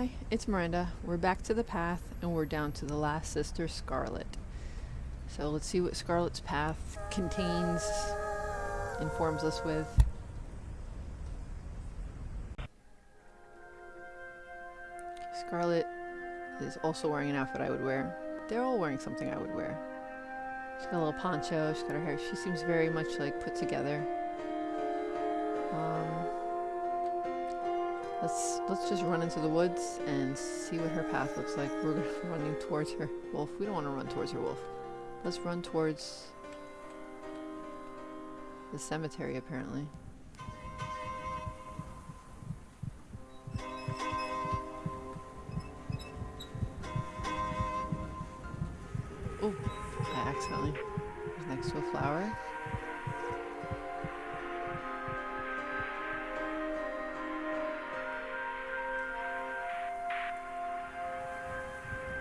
Hi, it's Miranda. We're back to the path and we're down to the last sister, Scarlet. So let's see what Scarlet's path contains, informs us with. Scarlet is also wearing an outfit I would wear. They're all wearing something I would wear. She's got a little poncho, she's got her hair. She seems very much like put together. Um, let's let's just run into the woods and see what her path looks like. We're running towards her wolf. We don't want to run towards her wolf. Let's run towards the cemetery apparently.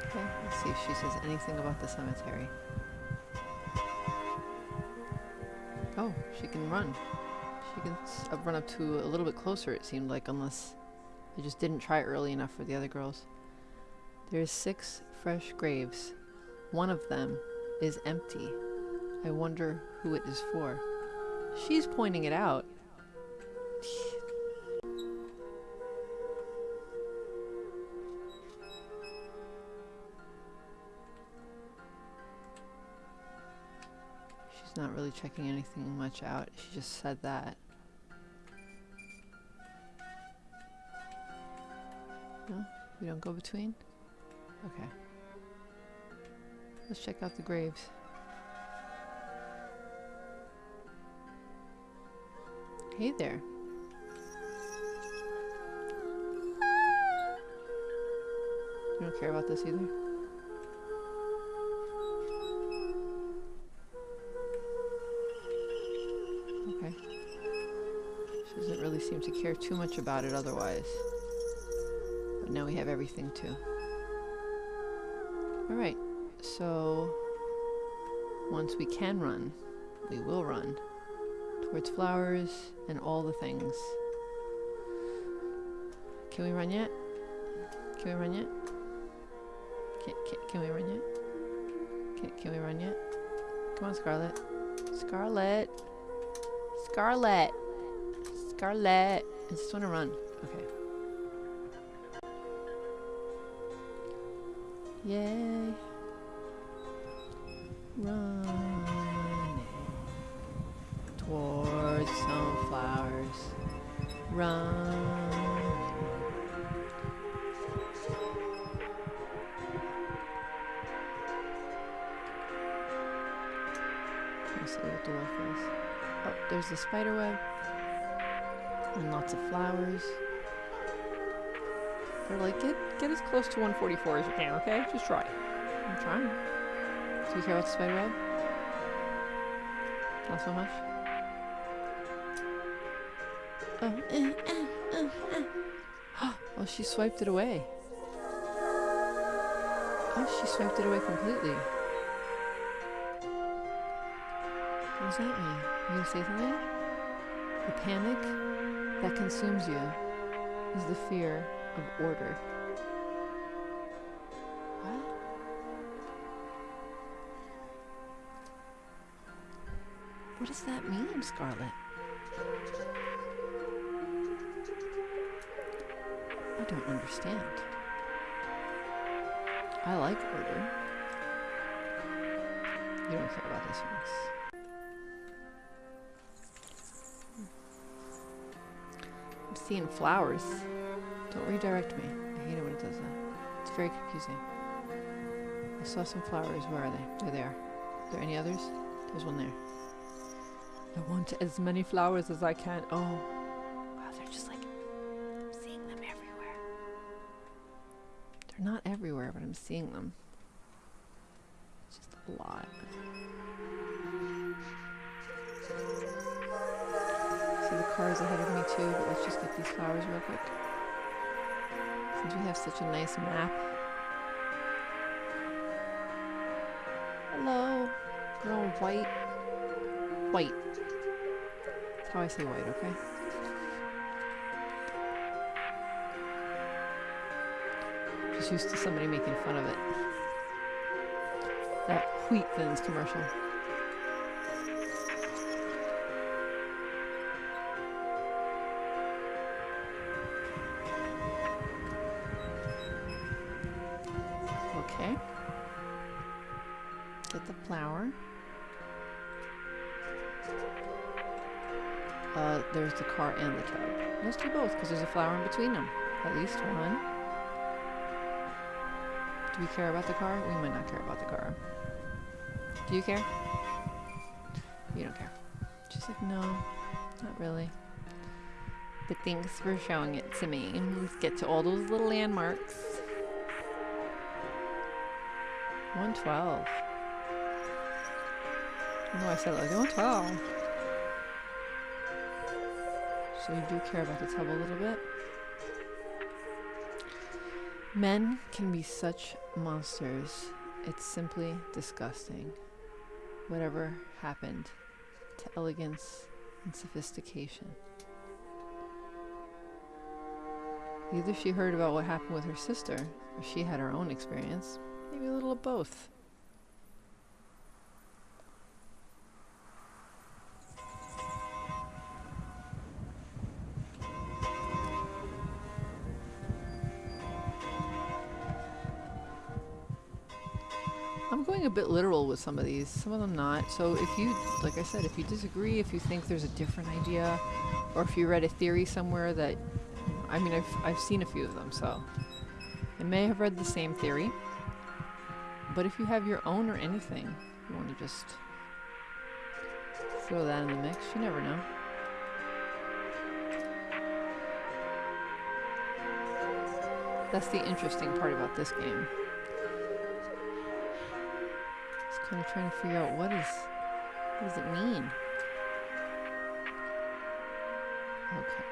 Okay, let's see if she says anything about the cemetery. Oh, she can run. She can uh, run up to a little bit closer, it seemed like, unless I just didn't try early enough for the other girls. There's six fresh graves. One of them is empty. I wonder who it is for. She's pointing it out. Really checking anything much out. She just said that. No? We don't go between? Okay. Let's check out the graves. Hey there. You don't care about this either? Doesn't really seem to care too much about it otherwise. But now we have everything too. Alright, so once we can run, we will run towards flowers and all the things. Can we run yet? Can we run yet? Can, can, can we run yet? Can, can we run yet? Come on, Scarlet. Scarlet! Scarlet! Scarlet! I just want to run. Okay. Yay. Running towards some flowers. Run. Let's see what the wolf is. Oh, there's the spider web. And lots of flowers. They're like, get get as close to 144 as you can, okay? Just try. I'm trying. Do you care about the spider web? Not so much? Oh, eh, eh, oh, eh. oh, she swiped it away. Oh, she swiped it away completely. What does that mean? You gonna say something? The panic that consumes you is the fear of order. What? What does that mean, Scarlet? I don't understand. I like order. You don't care about this one. Seeing flowers. Don't redirect me. I hate it when it does that. It's very confusing. I saw some flowers. Where are they? There they are. there. Are there any others? There's one there. I want as many flowers as I can. Oh. Wow, they're just like. I'm seeing them everywhere. They're not everywhere, but I'm seeing them. It's just a lot. Cars ahead of me too, but let's just get these flowers real quick. Since we have such a nice map. Hello. They're white. White. That's how I say white, okay? just used to somebody making fun of it. That wheat thins commercial. Get the flower. Uh, there's the car and the tub. Let's do both because there's a flower in between them. At least one. Do we care about the car? We might not care about the car. Do you care? You don't care. She's like, no, not really. But thanks for showing it to me. Let's get to all those little landmarks. 112. No, I said like 112. So you do care about the tub a little bit. Men can be such monsters. It's simply disgusting. Whatever happened to elegance and sophistication. Either she heard about what happened with her sister, or she had her own experience. Maybe a little of both. I'm going a bit literal with some of these, some of them not. So if you, like I said, if you disagree, if you think there's a different idea, or if you read a theory somewhere that, I mean, I've, I've seen a few of them, so I may have read the same theory. But if you have your own or anything, you want to just throw that in the mix, you never know. That's the interesting part about this game. Kind of trying to figure out what is, what does it mean? Okay.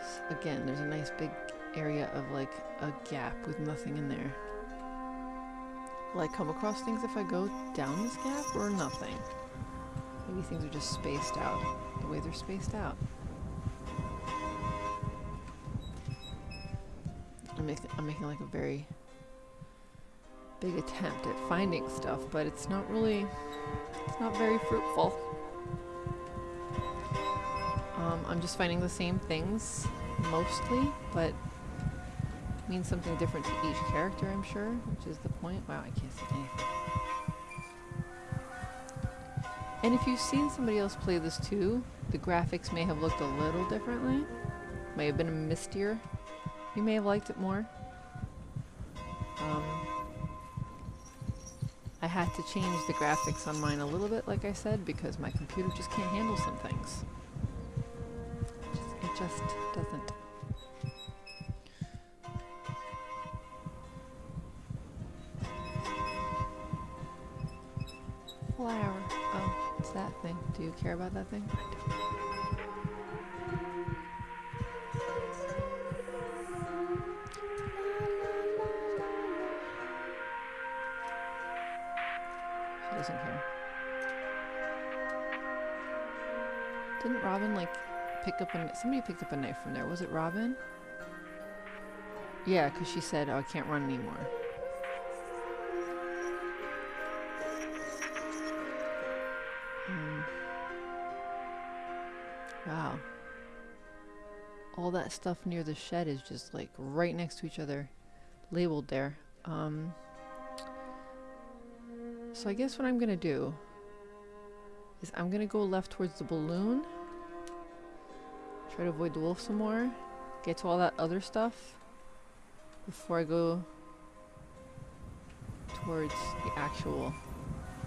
S- again, there's a nice big area of like a gap with nothing in there. Will I come across things if I go down this gap or nothing? Maybe things are just spaced out the way they're spaced out. I'm making, I'm making like a very big attempt at finding stuff, but it's not really, it's not very fruitful. Um, I'm just finding the same things mostly, but means something different to each character, I'm sure, which is the point. Wow, I can't see anything. And if you've seen somebody else play this too, the graphics may have looked a little differently. May have been mistier. You may have liked it more. Um, had to change the graphics on mine a little bit, like I said, because my computer just can't handle some things. Just- It just doesn't. Doesn't care. Didn't Robin like pick up a somebody picked up a knife from there? Was it Robin? Yeah, because she said, "Oh, I can't run anymore." Hmm. Wow. All that stuff near the shed is just like right next to each other, labeled there. Um, so I guess what I'm gonna do is I'm gonna go left towards the balloon. Try to avoid the wolf some more. Get to all that other stuff before I go towards the actual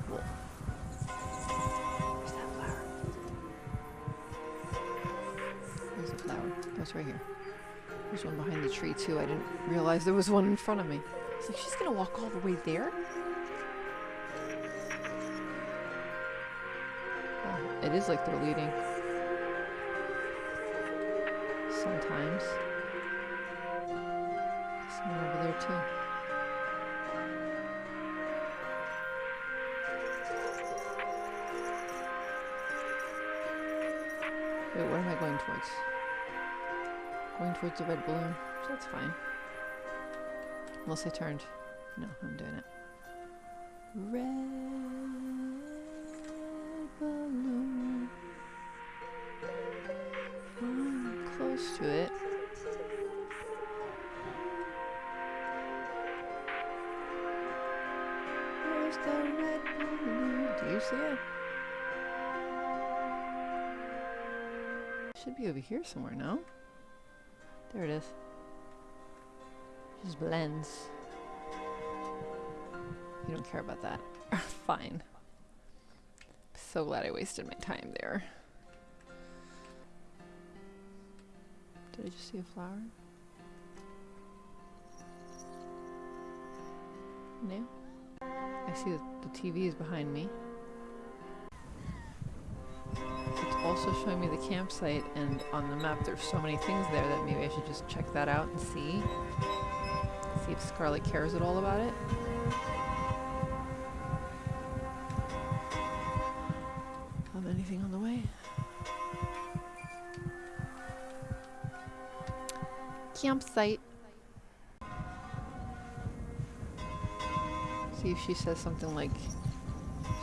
wolf. Where's that flower? Where's the flower? Oh, it's right here. There's one behind the tree too. I didn't realize there was one in front of me. It's like she's gonna walk all the way there. It is like they're leading. Sometimes. Someone over there too. Wait, what am I going towards? Going towards the red balloon. That's fine. Unless I turned. No, I'm doing it. Red close to it. Where's the red balloon? Do you see it? Should be over here somewhere, no? There it is. Just blends. You don't care about that. Fine. So glad I wasted my time there. Did I just see a flower? No? I see that the TV is behind me. It's also showing me the campsite and on the map there's so many things there that maybe I should just check that out and see. See if Scarlet cares at all about it. Campsite. See if she says something like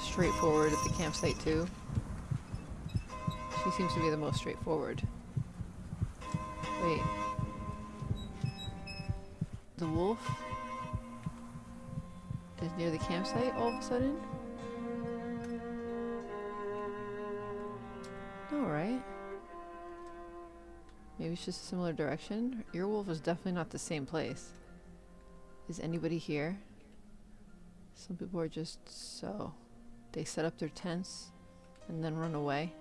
straightforward at the campsite too. She seems to be the most straightforward. Wait. The wolf is near the campsite all of a sudden? Maybe it's just a similar direction. Your wolf is definitely not the same place. Is anybody here? Some people are just so. They set up their tents and then run away.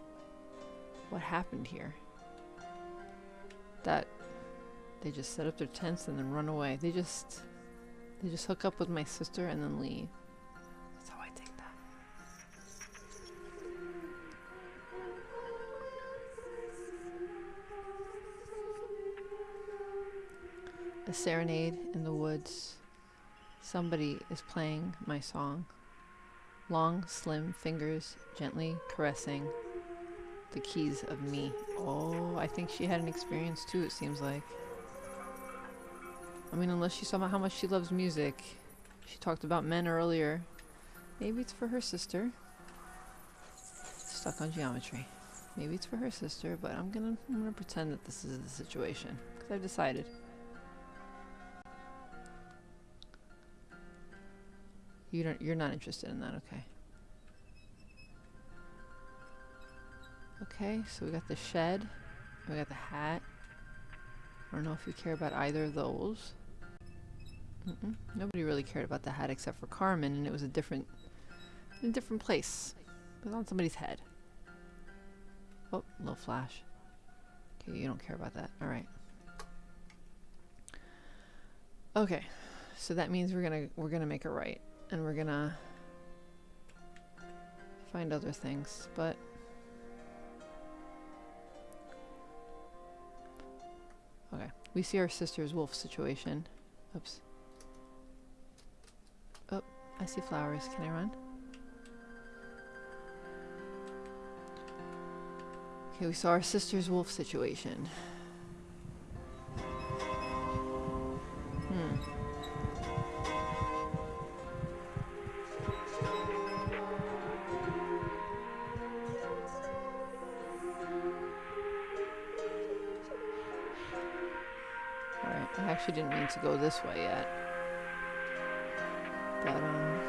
What happened here? That they just set up their tents and then run away. They just they just hook up with my sister and then leave. A serenade in the woods. Somebody is playing my song. Long, slim fingers gently caressing the keys of me. Oh, I think she had an experience too, it seems like. I mean, unless she saw how much she loves music. She talked about men earlier. Maybe it's for her sister. Stuck on geometry. Maybe it's for her sister, but I'm gonna I'm gonna pretend that this is the situation because I've decided. You don't. You're not interested in that, okay? Okay, so we got the shed. We got the hat. I don't know if you care about either of those. Mm -mm. Nobody really cared about the hat except for Carmen, and it was a different, a different place. It was on somebody's head. Oh, little flash. Okay, you don't care about that. All right. Okay, so that means we're gonna we're gonna make a right, and we're gonna find other things, but. Okay, we see our sister's wolf situation. Oops. Oh, I see flowers. Can I run? Okay, we saw our sister's wolf situation. Go this way yet. But, um,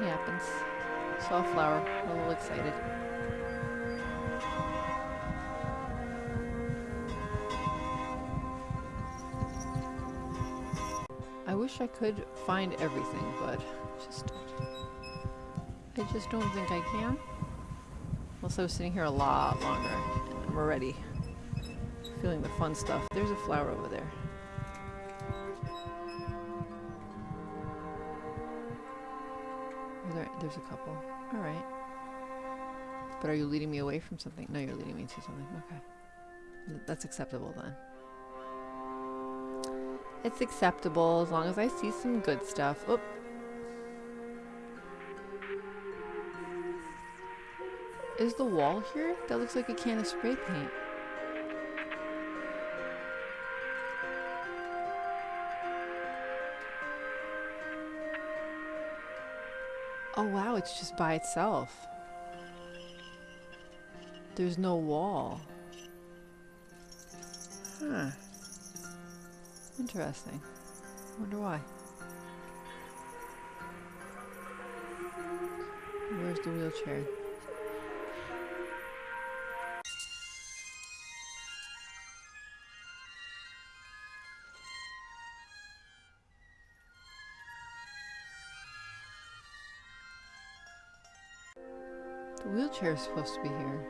it happens. Saw a flower, a little excited. I wish I could find everything, but just I just don't think I can. Unless I was sitting here a lot longer. I'm already feeling the fun stuff. There's a flower over there. There's a couple. All right. But are you leading me away from something? No, you're leading me to something. Okay. That's acceptable then. It's acceptable as long as I see some good stuff. Oh. Is the wall here? That looks like a can of spray paint. Oh wow, it's just by itself. There's no wall. Huh. Interesting. Wonder why. Where's the wheelchair? Wheelchair is supposed to be here.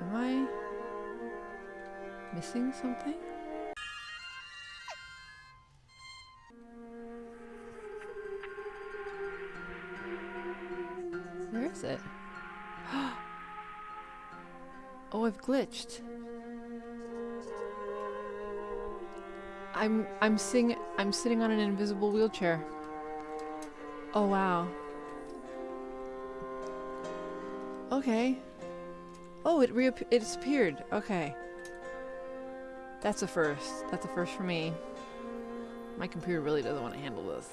Am I missing something? Where is it? oh, I've glitched. I'm I'm sing I'm sitting on an invisible wheelchair. Oh wow. Okay. Oh, it reapp- it disappeared. Okay. That's a first. That's a first for me. My computer really doesn't want to handle this.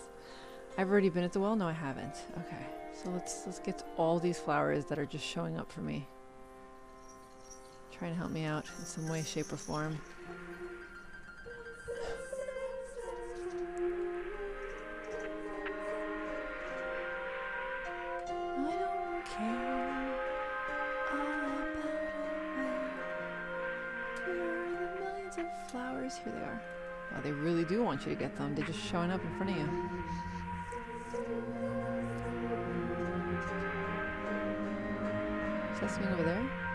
I've already been at the well? No, I haven't. Okay. So let's let's get all these flowers that are just showing up for me. Try and help me out in some way, shape, or form. They really do want you to get them. They're just showing up in front of you. Is that something over there?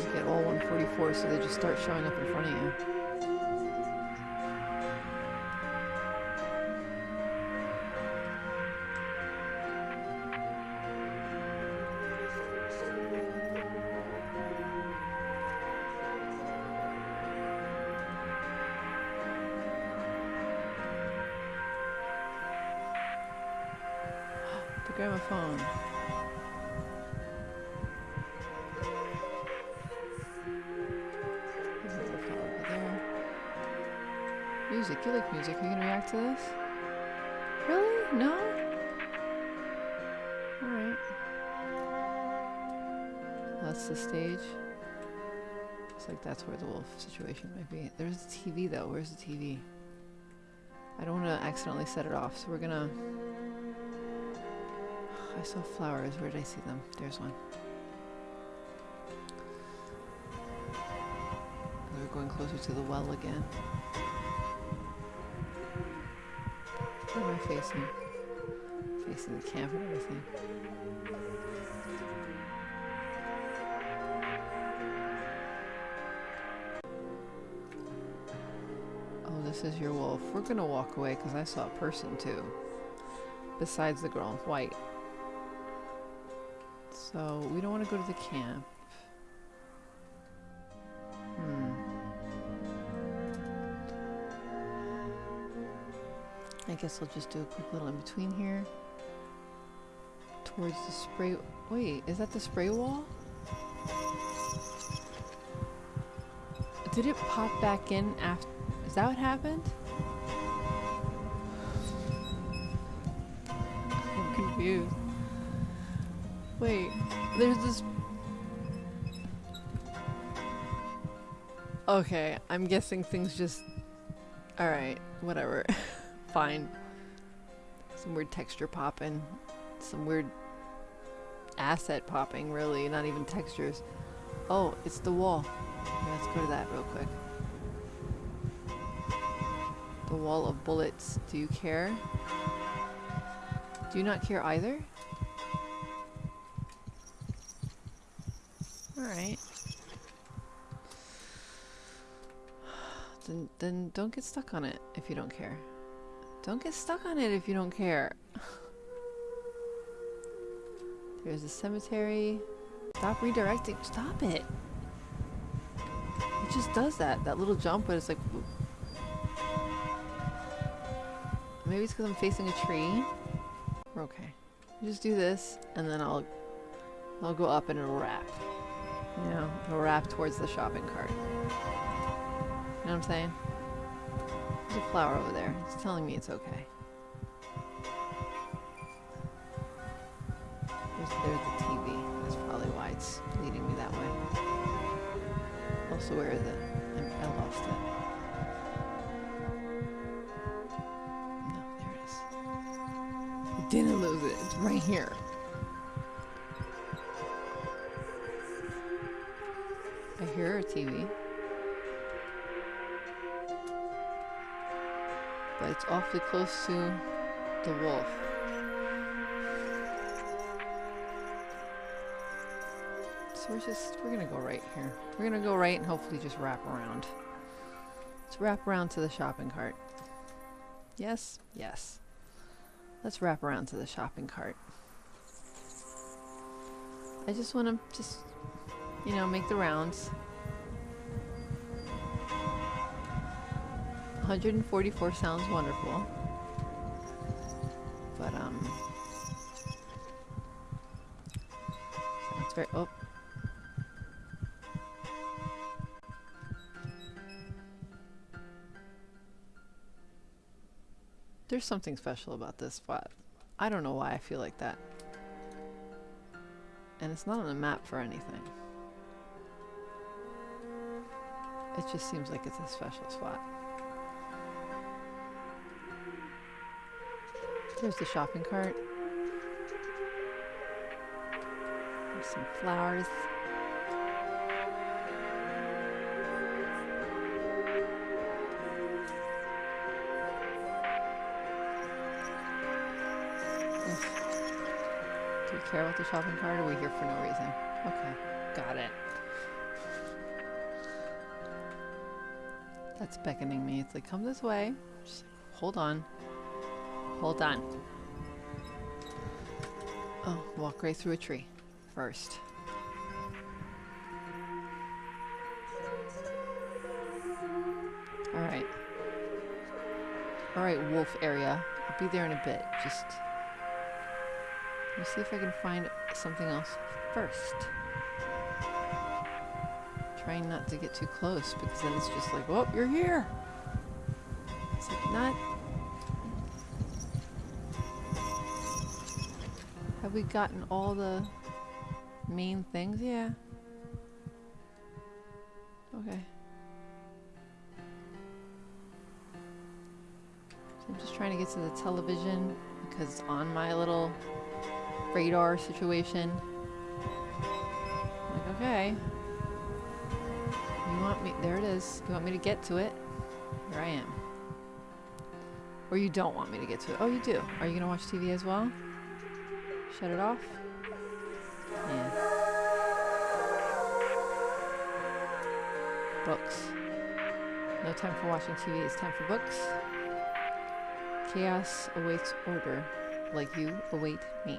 Just get all 144, so they just start showing up in front of you. Like that's where the wolf situation might be. There's the TV though. Where's the TV? I don't want to accidentally set it off, so we're gonna... I saw flowers. Where did I see them? There's one. We're going closer to the well again. Where am I facing? Facing the camp and everything. This is your wolf. We're gonna walk away because I saw a person too. Besides the girl in white. So, we don't want to go to the camp. Hmm. I guess I'll just do a quick little in between here. Towards the spray. Wait, is that the spray wall? Did it pop back in after? That what happened? I'm confused. Wait, there's this. Okay, I'm guessing things just. Alright, whatever. Fine. Some weird texture popping. Some weird asset popping, really. Not even textures. Oh, it's the wall. Let's go to that real quick. The wall of bullets. Do you care? Do you not care either? Alright. Then, then don't get stuck on it if you don't care. Don't get stuck on it if you don't care. There's a cemetery. Stop redirecting. Stop it. It just does that. That little jump, but it's like. Maybe it's because I'm facing a tree. We're okay. Just do this, and then I'll, I'll go up and it'll wrap. You know, it'll wrap towards the shopping cart. You know what I'm saying? There's a flower over there. It's telling me it's okay. There's, there's the TV. That's probably why it's leading me that way. Also, where is it? I lost it. Didn't lose it. It's right here. I hear a TV. But it's awfully close to the wolf. So we're just, we're gonna go right here. We're gonna go right and hopefully just wrap around. Let's wrap around to the shopping cart. Yes? Yes. Let's wrap around to the shopping cart. I just want to just, you know, make the rounds. 144 sounds wonderful. But, um... Sounds very... Oh. There's something special about this spot. I don't know why I feel like that. And it's not on the map for anything. It just seems like it's a special spot. There's the shopping cart. There's some flowers. Care about the shopping cart are we here for no reason? Okay, got it. That's beckoning me. It's like, come this way. Just like, hold on. Hold on. Oh, walk right through a tree first. Alright. Alright, wolf area. I'll be there in a bit. Just... Let me see if I can find something else first. Trying not to get too close because then it's just like, oh, you're here! It's like, not Have we gotten all the main things? Yeah. Okay. So I'm just trying to get to the television because on my little radar situation. Like, okay. You want me, there it is. You want me to get to it? Here I am. Or you don't want me to get to it. Oh, you do. Are you going to watch TV as well? Shut it off? Yeah. Books. No time for watching TV, it's time for books. Chaos awaits order, like you await me.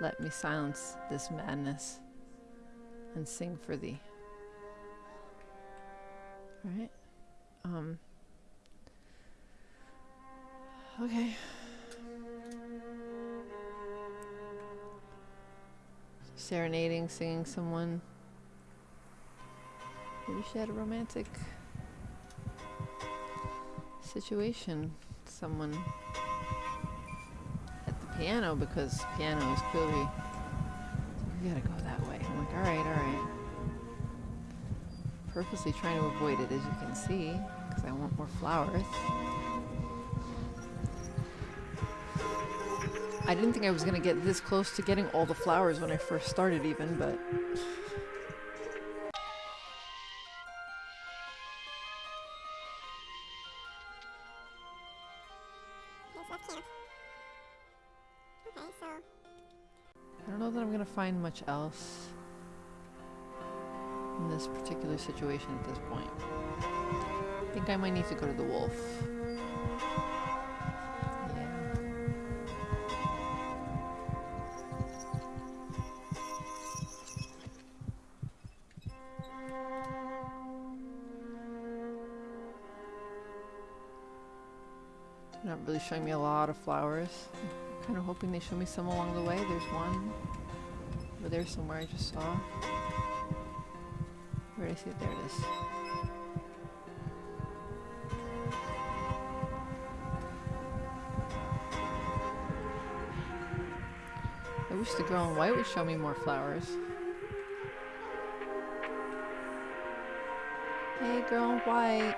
Let me silence this madness and sing for thee. Alright. Um. Okay. serenading, singing someone. Maybe she had a romantic situation. Someone piano because piano is clearly we gotta go that way. I'm like, alright, alright. Purposely trying to avoid it as you can see, because I want more flowers. I didn't think I was going to get this close to getting all the flowers when I first started even, but... much else in this particular situation at this point. I think I might need to go to the wolf. Not really showing me a lot of flowers. I'm kind of hoping they show me some along the way. There's one there somewhere I just saw. Where I see it? There it is. I wish the girl in white would show me more flowers. Hey, girl in white.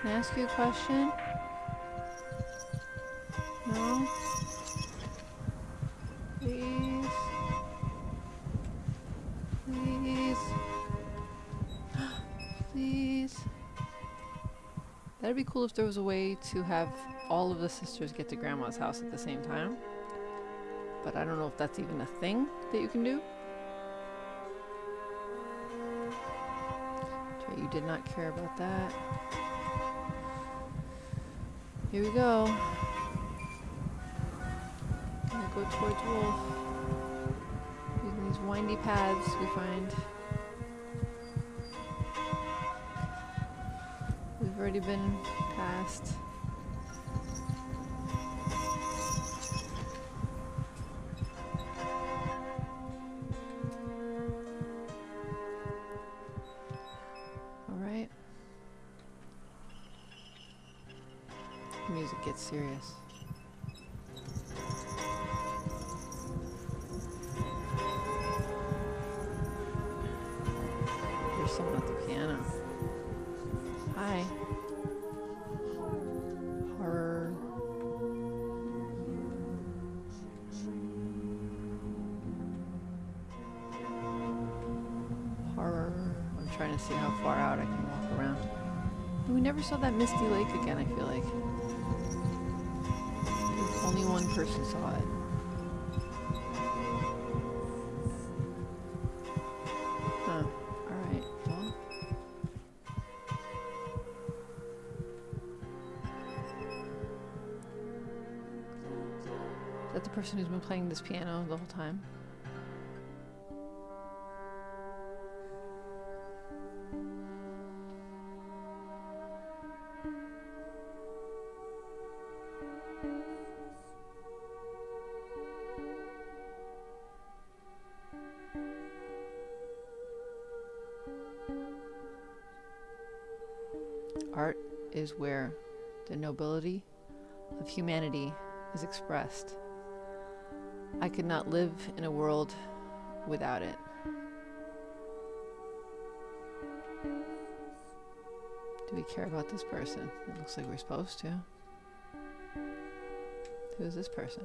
Can I ask you a question? Cool if there was a way to have all of the sisters get to grandma's house at the same time. But I don't know if that's even a thing that you can do. You did not care about that. Here we go. Gonna go towards Wolf. Using these windy paths we find. We've already been past. Alright. Music gets serious. Trying to see how far out I can walk around. We never saw that Misty Lake again, I feel like. Only one person saw it. Huh. Alright, well. Is that the person who's been playing this piano the whole time? Where the nobility of humanity is expressed. I could not live in a world without it. Do we care about this person? It looks like we're supposed to. Who is this person?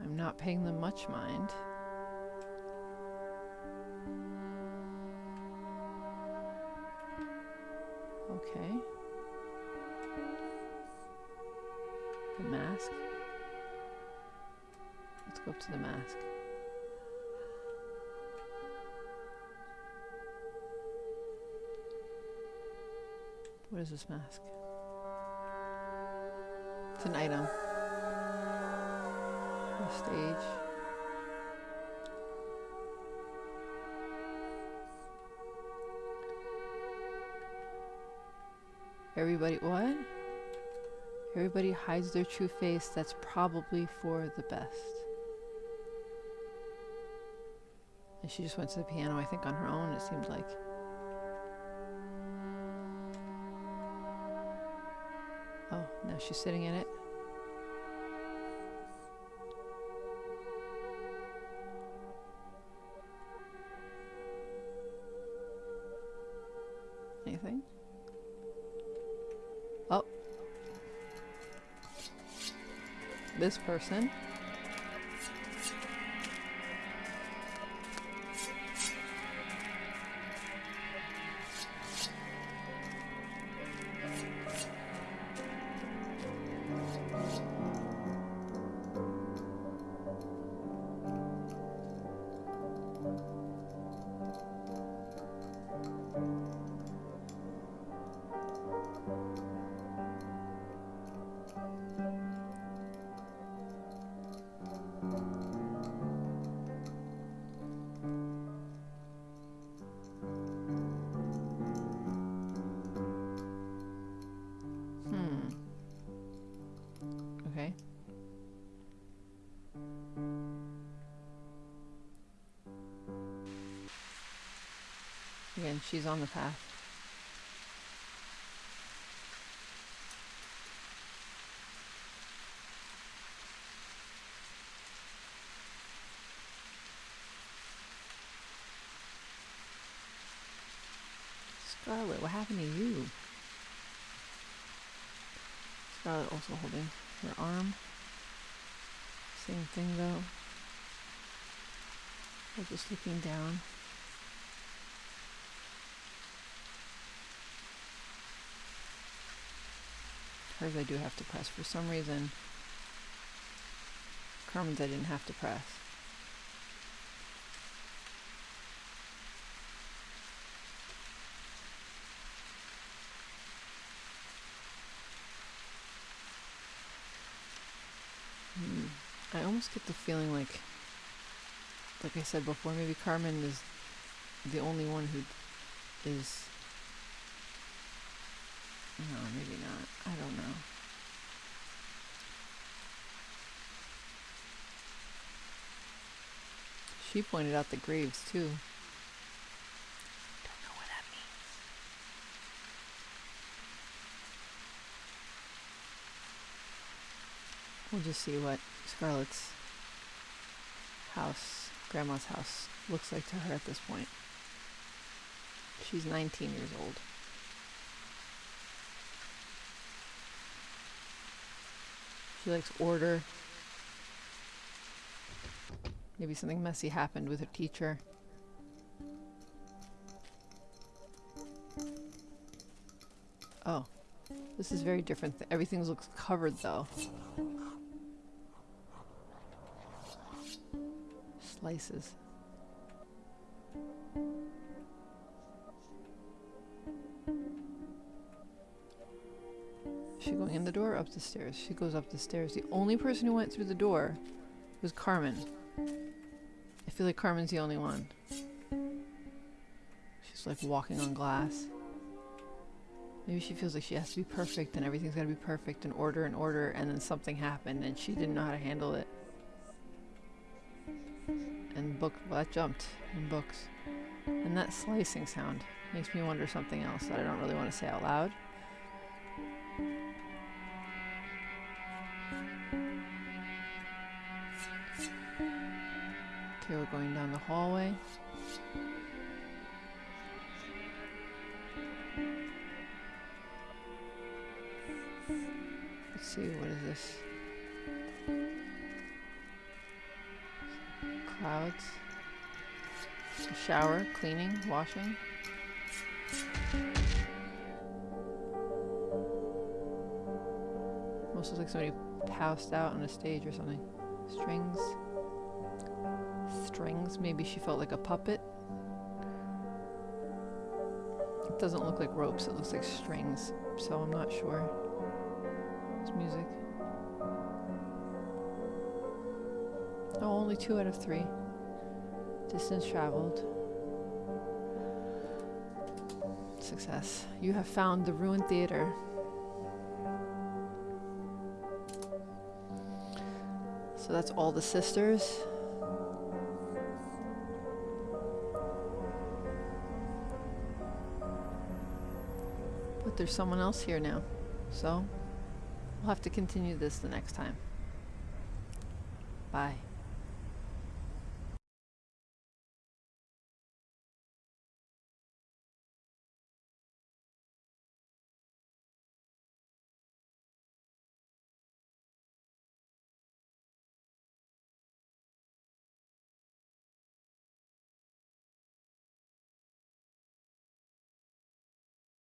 I'm not paying them much mind. Okay. The mask. Let's go up to the mask. What is this mask? It's an item. The stage. Everybody, what? Everybody hides their true face. That's probably for the best. And she just went to the piano, I think, on her own, it seemed like. Oh, now she's sitting in it. This person. Again, she's on the path. Scarlet, what happened to you? Scarlet also holding her arm. Same thing though. We're just looking down. Hers I do have to press. For some reason, Carmen's I didn't have to press. Hmm. I almost get the feeling like, like I said before, maybe Carmen is the only one who is. No, maybe not. I don't know. She pointed out the graves too. Don't know what that means. We'll just see what Scarlet's house, Grandma's house, looks like to her at this point. She's 19 years old. She likes order. Maybe something messy happened with her teacher. Oh, this is very different. Th- Everything looks covered though. Slices. In the door up the stairs? She goes up the stairs. The only person who went through the door was Carmen. I feel like Carmen's the only one. She's like walking on glass. Maybe she feels like she has to be perfect and everything's got to be perfect and order and order, and then something happened and she didn't know how to handle it. And book, well, that jumped in books. And that slicing sound makes me wonder something else that I don't really want to say out loud. Hallway. Let's see, what is this? Clouds. A shower, cleaning, washing. Almost looks like somebody passed out on a stage or something. Strings. Strings. Maybe she felt like a puppet. It doesn't look like ropes, it looks like strings, so I'm not sure. It's music. Oh, only two out of three. Distance traveled. Success. You have found the ruined theater. So that's all the sisters. There's someone else here now. So we'll have to continue this the next time. Bye.